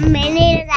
Bienvenidos